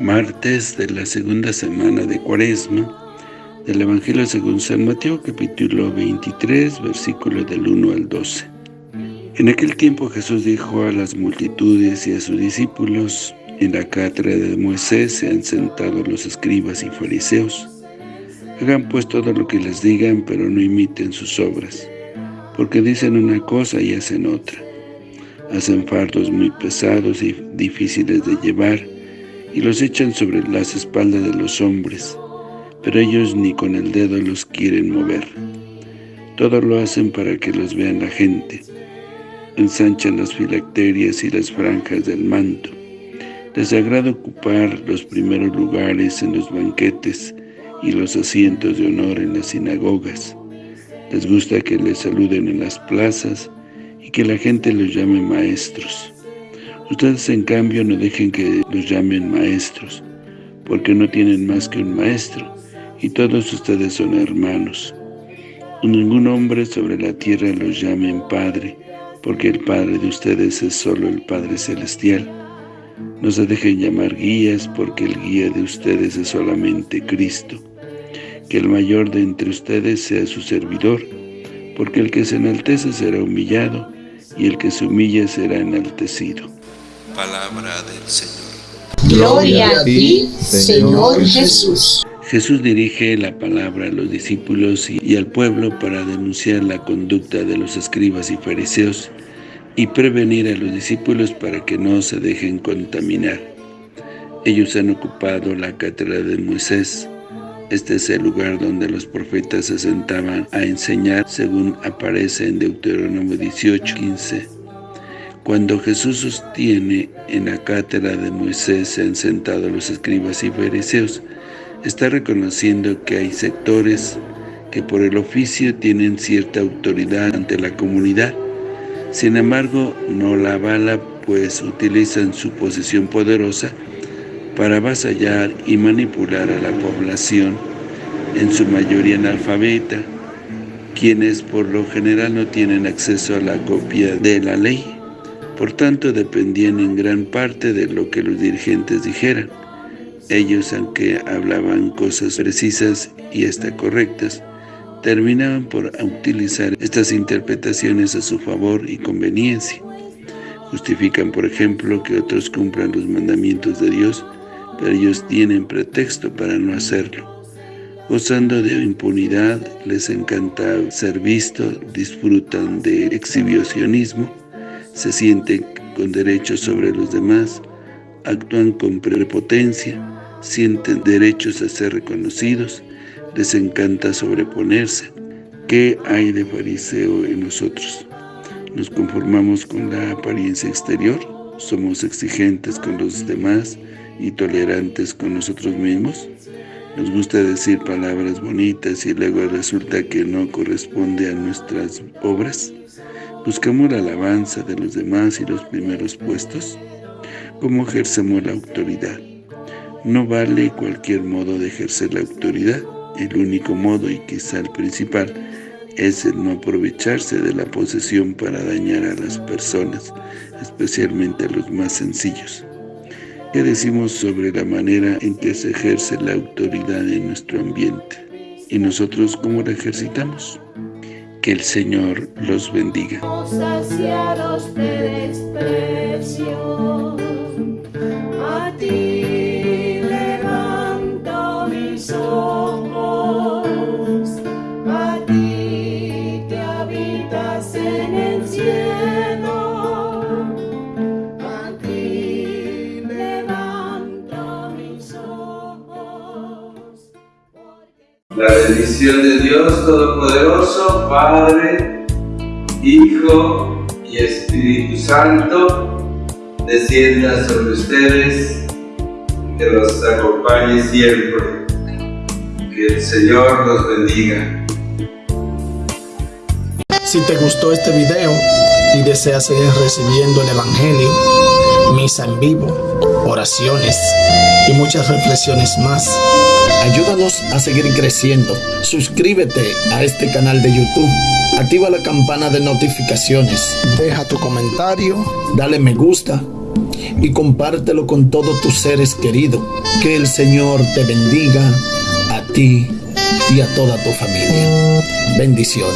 martes de la segunda semana de Cuaresma del Evangelio según San Mateo, capítulo 23, versículos del 1 al 12. En aquel tiempo Jesús dijo a las multitudes y a sus discípulos, en la cátedra de Moisés se han sentado los escribas y fariseos. Hagan pues todo lo que les digan, pero no imiten sus obras, porque dicen una cosa y hacen otra. Hacen fardos muy pesados y difíciles de llevar, y los echan sobre las espaldas de los hombres, pero ellos ni con el dedo los quieren mover. Todo lo hacen para que los vean la gente. Ensanchan las filacterias y las franjas del manto. Les agrada ocupar los primeros lugares en los banquetes y los asientos de honor en las sinagogas. Les gusta que les saluden en las plazas y que la gente los llame maestros. Ustedes, en cambio, no dejen que los llamen maestros, porque no tienen más que un maestro, y todos ustedes son hermanos. Ningún hombre sobre la tierra los llamen Padre, porque el Padre de ustedes es solo el Padre Celestial. No se dejen llamar guías, porque el guía de ustedes es solamente Cristo. Que el mayor de entre ustedes sea su servidor, porque el que se enaltece será humillado, y el que se humilla será enaltecido. Palabra del Señor. Gloria a ti, Señor Jesús. Jesús dirige la palabra a los discípulos y al pueblo para denunciar la conducta de los escribas y fariseos y prevenir a los discípulos para que no se dejen contaminar. Ellos han ocupado la cátedra de Moisés. Este es el lugar donde los profetas se sentaban a enseñar, según aparece en Deuteronomio 18, 15. Cuando Jesús sostiene en la cátedra de Moisés se han sentado los escribas y fariseos, está reconociendo que hay sectores que por el oficio tienen cierta autoridad ante la comunidad. Sin embargo, no la avala pues utilizan su posición poderosa para avasallar y manipular a la población, en su mayoría analfabeta, quienes por lo general no tienen acceso a la copia de la ley. Por tanto, dependían en gran parte de lo que los dirigentes dijeran. Ellos, aunque hablaban cosas precisas y hasta correctas, terminaban por utilizar estas interpretaciones a su favor y conveniencia. Justifican, por ejemplo, que otros cumplan los mandamientos de Dios, pero ellos tienen pretexto para no hacerlo. Gozando de impunidad, les encanta ser visto, disfrutan de exhibicionismo, se sienten con derechos sobre los demás, actúan con prepotencia, sienten derechos a ser reconocidos, les encanta sobreponerse. ¿Qué hay de fariseo en nosotros? ¿Nos conformamos con la apariencia exterior? ¿Somos exigentes con los demás y tolerantes con nosotros mismos? Nos gusta decir palabras bonitas y luego resulta que no corresponde a nuestras obras. ¿Buscamos la alabanza de los demás y los primeros puestos? ¿Cómo ejercemos la autoridad? No vale cualquier modo de ejercer la autoridad. El único modo, y quizá el principal, es el no aprovecharse de la posesión para dañar a las personas, especialmente a los más sencillos. ¿Qué decimos sobre la manera en que se ejerce la autoridad en nuestro ambiente? ¿Y nosotros cómo la ejercitamos? Que el Señor los bendiga. La bendición de Dios Todopoderoso, Padre, Hijo y Espíritu Santo, descienda sobre ustedes, que los acompañe siempre. Que el Señor los bendiga. Si te gustó este video y deseas seguir recibiendo el Evangelio, misa en vivo, oraciones y muchas reflexiones más, ayúdanos a seguir creciendo. Suscríbete a este canal de YouTube, activa la campana de notificaciones, deja tu comentario, dale me gusta y compártelo con todos tus seres queridos. Que el Señor te bendiga a ti y a toda tu familia. Bendiciones.